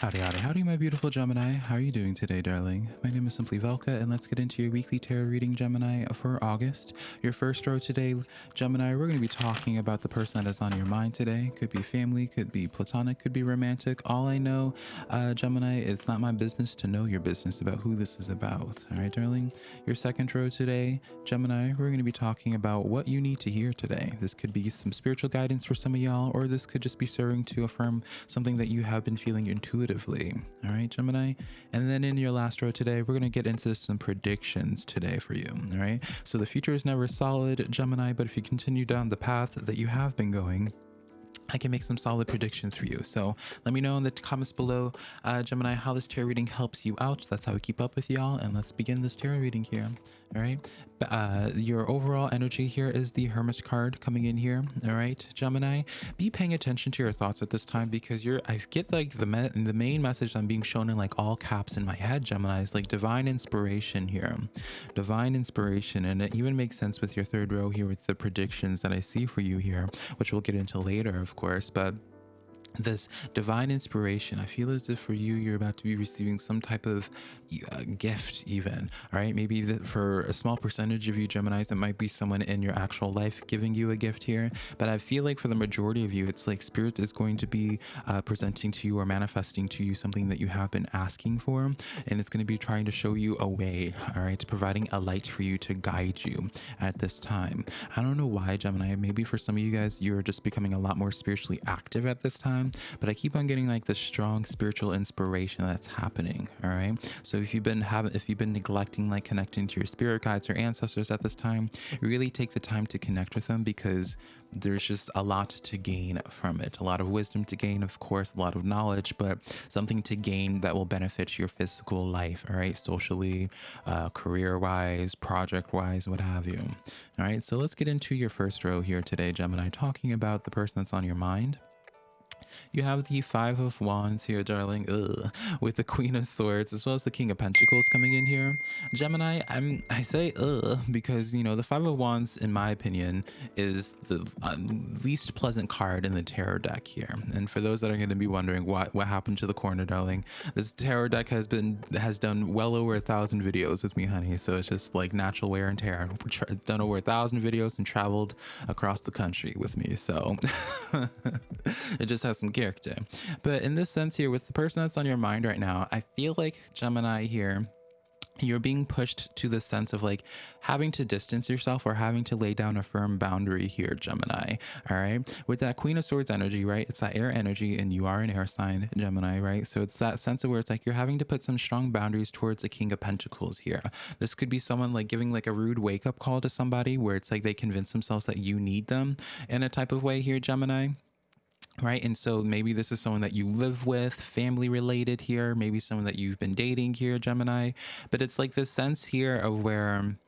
Howdy, howdy, howdy, my beautiful Gemini. How are you doing today, darling? My name is Simply Velka, and let's get into your weekly tarot reading, Gemini, for August. Your first row today, Gemini, we're going to be talking about the person that is on your mind today. Could be family, could be platonic, could be romantic. All I know, uh, Gemini, it's not my business to know your business about who this is about. All right, darling? Your second row today, Gemini, we're going to be talking about what you need to hear today. This could be some spiritual guidance for some of y'all, or this could just be serving to affirm something that you have been feeling intuitive intuitively. All right, Gemini. And then in your last row today, we're going to get into some predictions today for you. All right. So the future is never solid, Gemini, but if you continue down the path that you have been going, I can make some solid predictions for you. So let me know in the comments below, uh, Gemini, how this tarot reading helps you out. That's how we keep up with y'all. And let's begin this tarot reading here. All right. Uh, your overall energy here is the Hermit card coming in here. All right, Gemini, be paying attention to your thoughts at this time because you're, I get like the, the main message I'm being shown in like all caps in my head, Gemini, is like divine inspiration here. Divine inspiration. And it even makes sense with your third row here with the predictions that I see for you here, which we'll get into later, of course. But this divine inspiration. I feel as if for you you're about to be receiving some type of uh, gift even all right maybe for a small percentage of you geminis it might be someone in your actual life giving you a gift here but i feel like for the majority of you it's like spirit is going to be uh, presenting to you or manifesting to you something that you have been asking for and it's going to be trying to show you a way all right providing a light for you to guide you at this time. I don't know why gemini. Maybe for some of you guys you're just becoming a lot more spiritually active at this time but i keep on getting like this strong spiritual inspiration that's happening all right so if you've been having, if you've been neglecting like connecting to your spirit guides or ancestors at this time, really take the time to connect with them because there's just a lot to gain from it. A lot of wisdom to gain, of course, a lot of knowledge, but something to gain that will benefit your physical life, all right, socially, uh, career wise, project wise, what have you. All right, so let's get into your first row here today, Gemini, talking about the person that's on your mind. You have the Five of Wands here, darling, Ugh. with the Queen of Swords, as well as the King of Pentacles coming in here. Gemini, I'm I say ugh because you know the Five of Wands, in my opinion, is the uh, least pleasant card in the tarot deck here. And for those that are going to be wondering what what happened to the corner, darling, this tarot deck has been has done well over a thousand videos with me, honey. So it's just like natural wear and tear. Done over a thousand videos and traveled across the country with me. So it just has some character. But in this sense here, with the person that's on your mind right now, I feel like Gemini here you're being pushed to the sense of like having to distance yourself or having to lay down a firm boundary here gemini all right? With that queen of swords energy right it's that air energy and you are an air sign gemini right? So it's that sense of where it's like you're having to put some strong boundaries towards the king of pentacles here. This could be someone like giving like a rude wake-up call to somebody where it's like they convince themselves that you need them in a type of way here gemini right and so maybe this is someone that you live with family related here maybe someone that you've been dating here gemini but it's like this sense here of where um,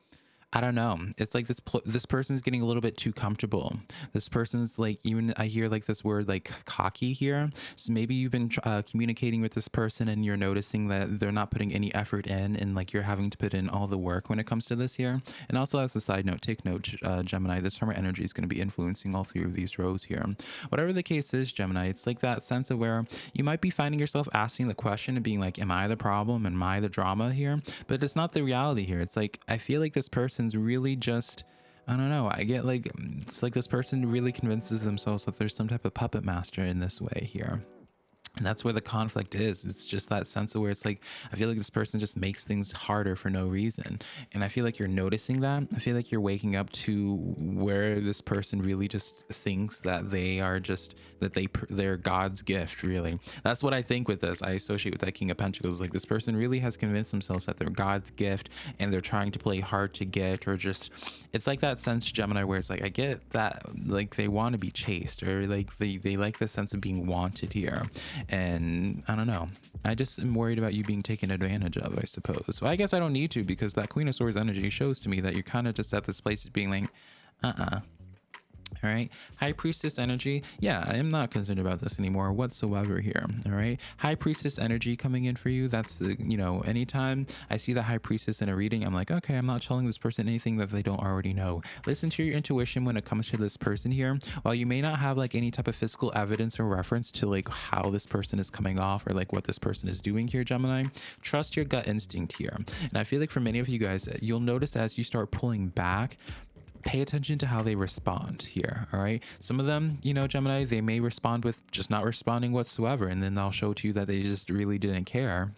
I don't know. It's like this this person's getting a little bit too comfortable. This person's like even I hear like this word like cocky here. So maybe you've been uh, communicating with this person and you're noticing that they're not putting any effort in and like you're having to put in all the work when it comes to this here. And also as a side note, take note, uh, Gemini, this summer energy is going to be influencing all three of these rows here. Whatever the case is, Gemini, it's like that sense of where you might be finding yourself asking the question and being like, am I the problem? Am I the drama here? But it's not the reality here. It's like, I feel like this person person's really just I don't know. I get like it's like this person really convinces themselves that there's some type of puppet master in this way here. And that's where the conflict is. It's just that sense of where it's like, I feel like this person just makes things harder for no reason. And I feel like you're noticing that. I feel like you're waking up to where this person really just thinks that they are just, that they, they're God's gift, really. That's what I think with this. I associate with that King of Pentacles. Like this person really has convinced themselves that they're God's gift and they're trying to play hard to get or just, it's like that sense, Gemini, where it's like, I get that, like they want to be chased or like they, they like the sense of being wanted here and I don't know. I just am worried about you being taken advantage of, I suppose. Well, I guess I don't need to because that Queen of Swords energy shows to me that you're kind of just at this place of being like, uh-uh. All right. High Priestess energy. Yeah, I am not concerned about this anymore whatsoever here. All right. High Priestess energy coming in for you. That's the, you know, anytime I see the High Priestess in a reading, I'm like, okay, I'm not telling this person anything that they don't already know. Listen to your intuition when it comes to this person here. While you may not have like any type of physical evidence or reference to like how this person is coming off or like what this person is doing here, Gemini, trust your gut instinct here. And I feel like for many of you guys, you'll notice as you start pulling back, pay attention to how they respond here all right? Some of them you know gemini they may respond with just not responding whatsoever and then they'll show to you that they just really didn't care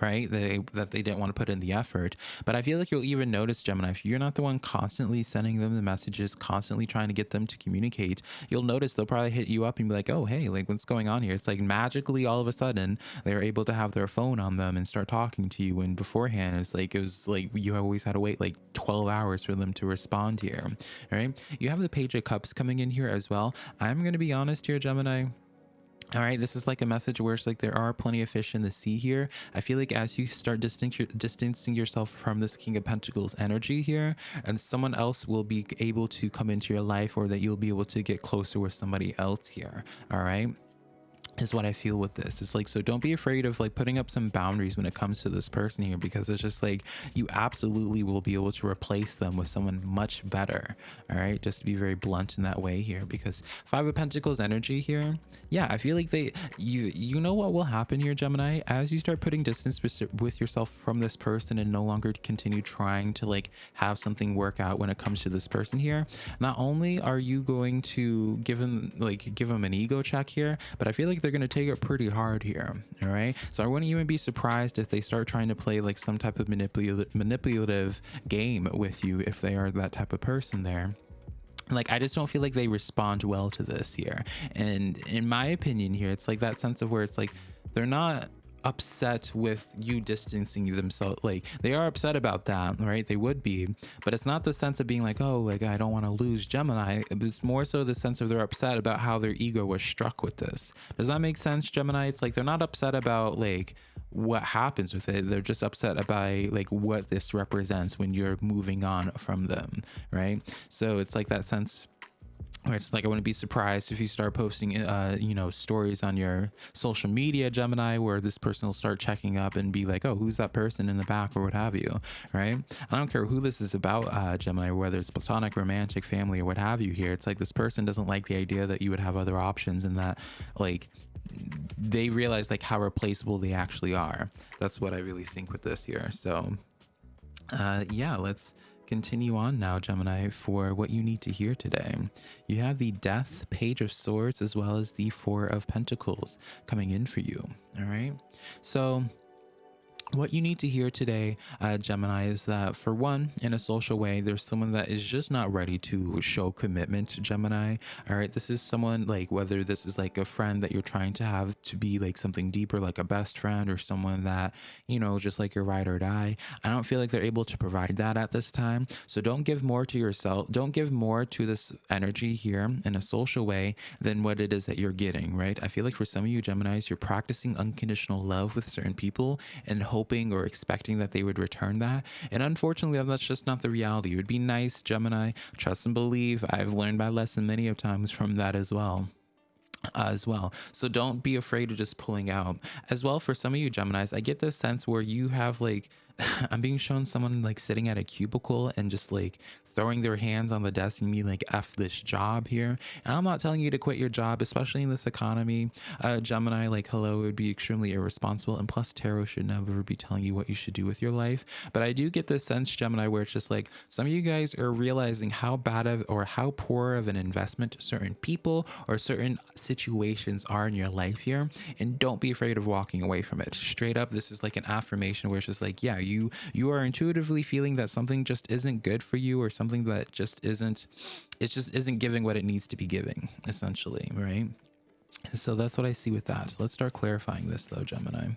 right? They that they didn't want to put in the effort. But i feel like you'll even notice gemini if you're not the one constantly sending them the messages constantly trying to get them to communicate you'll notice they'll probably hit you up and be like oh hey like what's going on here? It's like magically all of a sudden they're able to have their phone on them and start talking to you. And beforehand it's like it was like you always had to wait like 12 hours for them to respond here all right? You have the page of cups coming in here as well. I'm going to be honest here gemini all right, this is like a message where it's like there are plenty of fish in the sea here. I feel like as you start distancing yourself from this King of Pentacles energy here, and someone else will be able to come into your life or that you'll be able to get closer with somebody else here. All right is what I feel with this. It's like, so don't be afraid of like putting up some boundaries when it comes to this person here, because it's just like, you absolutely will be able to replace them with someone much better. All right. Just to be very blunt in that way here, because five of Pentacles energy here. Yeah. I feel like they, you, you know what will happen here, Gemini, as you start putting distance with yourself from this person and no longer continue trying to like have something work out when it comes to this person here. Not only are you going to give them like, give them an ego check here, but I feel like they're going to take it pretty hard here. All right. So I wouldn't even be surprised if they start trying to play like some type of manipulative manipulative game with you if they are that type of person there like i just don't feel like they respond well to this here and in my opinion here it's like that sense of where it's like they're not upset with you distancing themselves like they are upset about that right? They would be but it's not the sense of being like oh like i don't want to lose gemini. It's more so the sense of they're upset about how their ego was struck with this. Does that make sense gemini? It's like they're not upset about like what happens with it. They're just upset about like what this represents when you're moving on from them right? So it's like that sense where it's like I wouldn't be surprised if you start posting, uh, you know, stories on your social media, Gemini, where this person will start checking up and be like, "Oh, who's that person in the back?" or what have you, right? I don't care who this is about, uh, Gemini, whether it's platonic, romantic, family, or what have you. Here, it's like this person doesn't like the idea that you would have other options, and that like they realize like how replaceable they actually are. That's what I really think with this here. So, uh, yeah, let's continue on now, Gemini, for what you need to hear today. You have the Death, Page of Swords, as well as the Four of Pentacles coming in for you. All right. So what you need to hear today, uh, Gemini, is that for one, in a social way, there's someone that is just not ready to show commitment to Gemini. All right. This is someone like whether this is like a friend that you're trying to have to be like something deeper, like a best friend or someone that, you know, just like your ride or die. I don't feel like they're able to provide that at this time. So don't give more to yourself. Don't give more to this energy here in a social way than what it is that you're getting. Right. I feel like for some of you Geminis, you're practicing unconditional love with certain people and hope hoping or expecting that they would return that. And unfortunately, that's just not the reality. It would be nice, Gemini, trust and believe. I've learned my lesson many of times from that as well. As well. So don't be afraid of just pulling out. As well, for some of you Geminis, I get this sense where you have like, I'm being shown someone like sitting at a cubicle and just like throwing their hands on the desk and being like, F this job here. And I'm not telling you to quit your job, especially in this economy. Uh, Gemini, like, hello, it would be extremely irresponsible. And plus, tarot should never be telling you what you should do with your life. But I do get this sense, Gemini, where it's just like some of you guys are realizing how bad of or how poor of an investment certain people or certain situations are in your life here. And don't be afraid of walking away from it. Straight up, this is like an affirmation where it's just like, yeah, you you are intuitively feeling that something just isn't good for you or something that just isn't it just isn't giving what it needs to be giving essentially right? So that's what i see with that. So let's start clarifying this though gemini.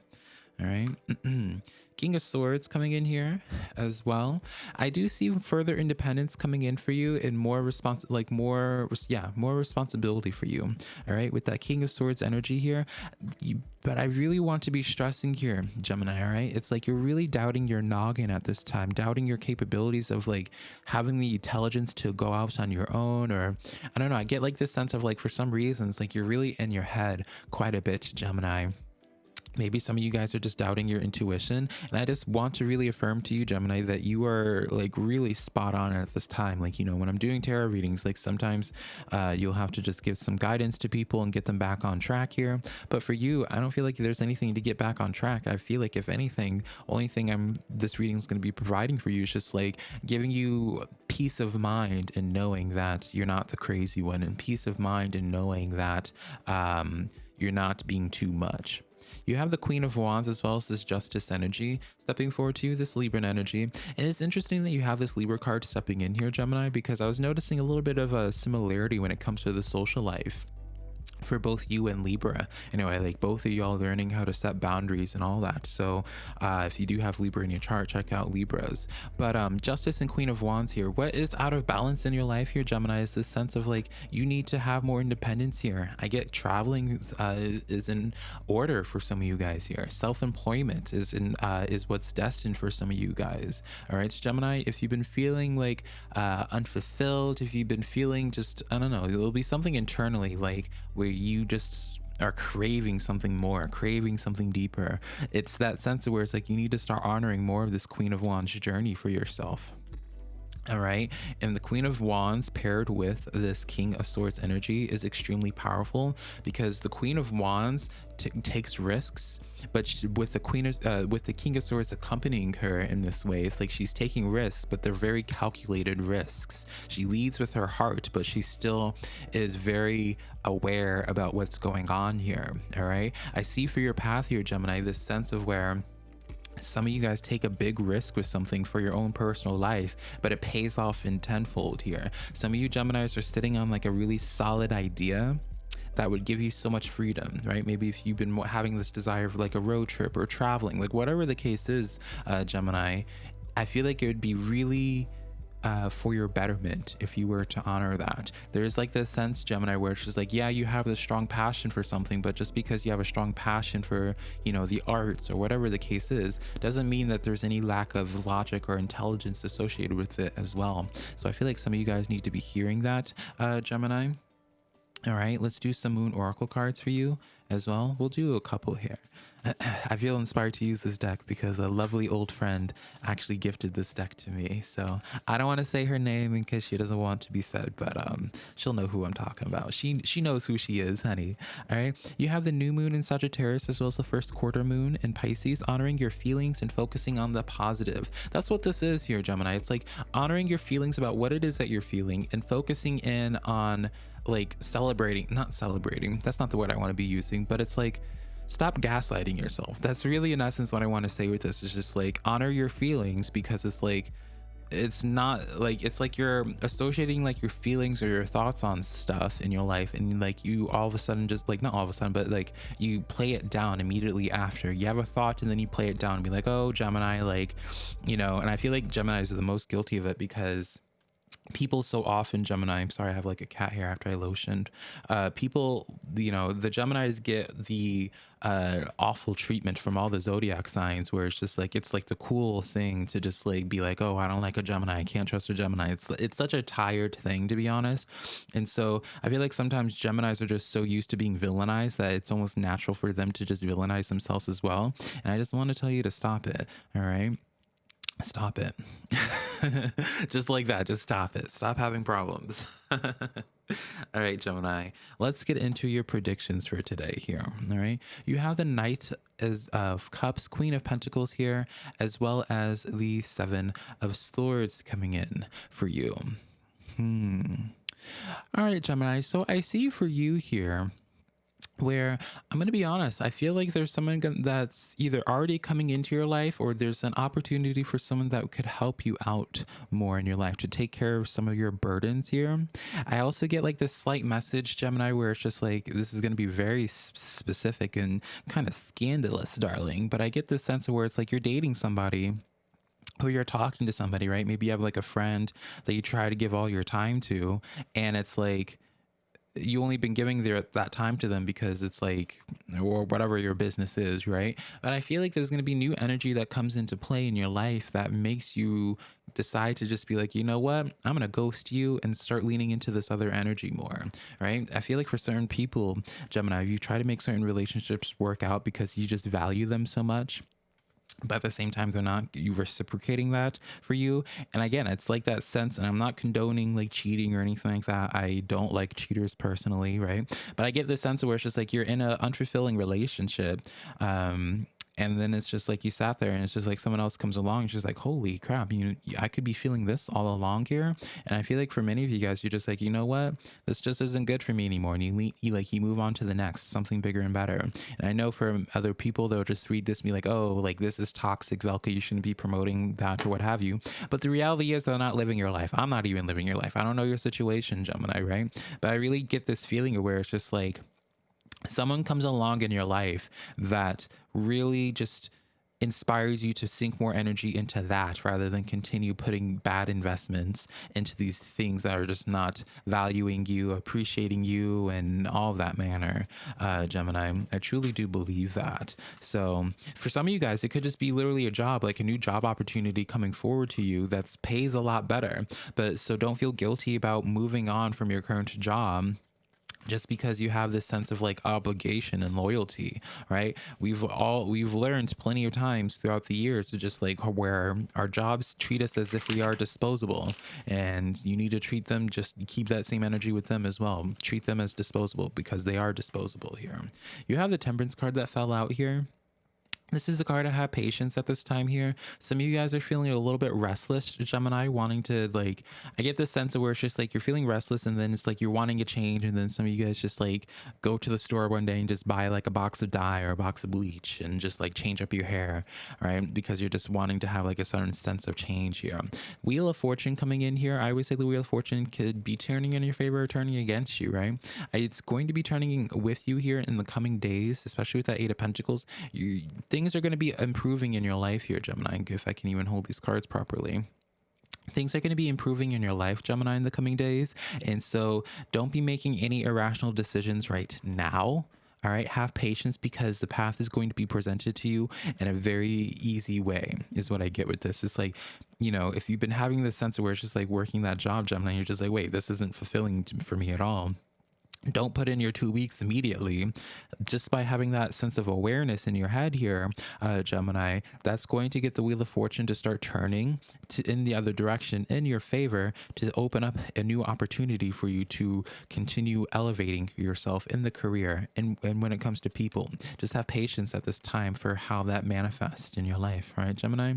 All right. King of Swords coming in here as well. I do see further independence coming in for you and more response, like more, yeah, more responsibility for you. All right, with that King of Swords energy here. You, but I really want to be stressing here, Gemini. All right, it's like you're really doubting your noggin at this time, doubting your capabilities of like having the intelligence to go out on your own, or I don't know. I get like this sense of like for some reasons, like you're really in your head quite a bit, Gemini maybe some of you guys are just doubting your intuition and i just want to really affirm to you gemini that you are like really spot on at this time. Like you know when i'm doing tarot readings like sometimes uh, you'll have to just give some guidance to people and get them back on track here. But for you i don't feel like there's anything to get back on track. I feel like if anything only thing i'm this reading is going to be providing for you is just like giving you peace of mind and knowing that you're not the crazy one and peace of mind and knowing that um, you're not being too much you have the Queen of Wands as well as this Justice energy stepping forward to you, this Libran energy. And it's interesting that you have this Libra card stepping in here, Gemini, because I was noticing a little bit of a similarity when it comes to the social life for both you and Libra. Anyway, like both of y'all learning how to set boundaries and all that. So uh, if you do have Libra in your chart, check out Libras. But um, Justice and Queen of Wands here. What is out of balance in your life here, Gemini, is this sense of like you need to have more independence here. I get traveling uh, is in order for some of you guys here. Self-employment is in uh, is what's destined for some of you guys. All right, Gemini, if you've been feeling like uh, unfulfilled, if you've been feeling just, I don't know, there'll be something internally like where you just are craving something more, craving something deeper. It's that sense of where it's like you need to start honoring more of this Queen of Wands journey for yourself. All right. And the Queen of Wands paired with this King of Swords energy is extremely powerful because the Queen of Wands takes risks, but she, with the Queen of, uh, with the King of Swords accompanying her in this way, it's like she's taking risks, but they're very calculated risks. She leads with her heart, but she still is very aware about what's going on here. All right. I see for your path here, Gemini, this sense of where some of you guys take a big risk with something for your own personal life, but it pays off in tenfold here. Some of you Geminis are sitting on like a really solid idea that would give you so much freedom, right? Maybe if you've been having this desire for like a road trip or traveling, like whatever the case is, uh, Gemini, I feel like it would be really uh, for your betterment if you were to honor that. There's like this sense, Gemini, where just like, yeah, you have this strong passion for something, but just because you have a strong passion for, you know, the arts or whatever the case is, doesn't mean that there's any lack of logic or intelligence associated with it as well. So I feel like some of you guys need to be hearing that, uh, Gemini. All right, let's do some moon oracle cards for you as well. We'll do a couple here. I feel inspired to use this deck because a lovely old friend actually gifted this deck to me. So I don't want to say her name in case she doesn't want to be said, but um, she'll know who I'm talking about. She she knows who she is, honey. All right. You have the new moon in Sagittarius as well as the first quarter moon in Pisces, honoring your feelings and focusing on the positive. That's what this is here, Gemini. It's like honoring your feelings about what it is that you're feeling and focusing in on like celebrating, not celebrating. That's not the word I want to be using, but it's like stop gaslighting yourself. That's really in essence what I want to say with this is just like honor your feelings because it's like it's not like it's like you're associating like your feelings or your thoughts on stuff in your life and like you all of a sudden just like not all of a sudden but like you play it down immediately after you have a thought and then you play it down and be like oh gemini like you know and i feel like geminis are the most guilty of it because people so often gemini i'm sorry i have like a cat here after i lotioned uh people you know the geminis get the uh awful treatment from all the zodiac signs where it's just like it's like the cool thing to just like be like oh i don't like a gemini. I can't trust a gemini. It's it's such a tired thing to be honest. And so i feel like sometimes geminis are just so used to being villainized that it's almost natural for them to just villainize themselves as well. And i just want to tell you to stop it all right Stop it. just like that. Just stop it. Stop having problems. all right, Gemini. Let's get into your predictions for today here. All right. You have the Knight as of Cups, Queen of Pentacles here, as well as the Seven of Swords coming in for you. Hmm. All right, Gemini. So I see for you here where I'm going to be honest, I feel like there's someone that's either already coming into your life or there's an opportunity for someone that could help you out more in your life to take care of some of your burdens here. I also get like this slight message, Gemini, where it's just like, this is going to be very specific and kind of scandalous, darling. But I get this sense of where it's like you're dating somebody or you're talking to somebody, right? Maybe you have like a friend that you try to give all your time to, and it's like, you only been giving their that time to them because it's like or whatever your business is right? But i feel like there's going to be new energy that comes into play in your life that makes you decide to just be like you know what? I'm going to ghost you and start leaning into this other energy more right? I feel like for certain people gemini you try to make certain relationships work out because you just value them so much but at the same time they're not you reciprocating that for you. And again it's like that sense and i'm not condoning like cheating or anything like that. I don't like cheaters personally right? But i get the sense of where it's just like you're in an unfulfilling relationship um and then it's just like you sat there and it's just like someone else comes along and she's like holy crap you i could be feeling this all along here. And i feel like for many of you guys you're just like you know what? This just isn't good for me anymore. And you, you like you move on to the next something bigger and better. And i know for other people they'll just read this and be like oh like this is toxic velka you shouldn't be promoting that or what have you. But the reality is they're not living your life. I'm not even living your life. I don't know your situation gemini right? But i really get this feeling where it's just like someone comes along in your life that really just inspires you to sink more energy into that rather than continue putting bad investments into these things that are just not valuing you, appreciating you, and all of that manner, uh, Gemini. I truly do believe that. So for some of you guys, it could just be literally a job, like a new job opportunity coming forward to you that pays a lot better. But so don't feel guilty about moving on from your current job just because you have this sense of like obligation and loyalty right? We've all we've learned plenty of times throughout the years to just like where our jobs treat us as if we are disposable and you need to treat them just keep that same energy with them as well. Treat them as disposable because they are disposable here. You have the temperance card that fell out here this is a card to have patience at this time here. Some of you guys are feeling a little bit restless, Gemini, wanting to like, I get this sense of where it's just like you're feeling restless and then it's like you're wanting a change. And then some of you guys just like go to the store one day and just buy like a box of dye or a box of bleach and just like change up your hair, right? Because you're just wanting to have like a certain sense of change here. Wheel of Fortune coming in here. I always say the Wheel of Fortune could be turning in your favor or turning against you, right? It's going to be turning with you here in the coming days, especially with that Eight of Pentacles. You think things are going to be improving in your life here, Gemini, if I can even hold these cards properly. Things are going to be improving in your life gemini in the coming days and so don't be making any irrational decisions right now all right? Have patience because the path is going to be presented to you in a very easy way is what i get with this. It's like you know if you've been having this sense of where it's just like working that job gemini you're just like wait this isn't fulfilling for me at all don't put in your two weeks immediately. Just by having that sense of awareness in your head here uh, gemini that's going to get the wheel of fortune to start turning to in the other direction in your favor to open up a new opportunity for you to continue elevating yourself in the career and, and when it comes to people. Just have patience at this time for how that manifests in your life right gemini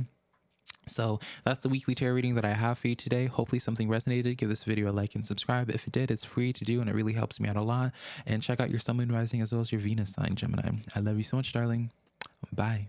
so that's the weekly tarot reading that I have for you today. Hopefully something resonated. Give this video a like and subscribe. If it did, it's free to do and it really helps me out a lot. And check out your Sun, Moon, Rising as well as your Venus sign, Gemini. I love you so much, darling. Bye.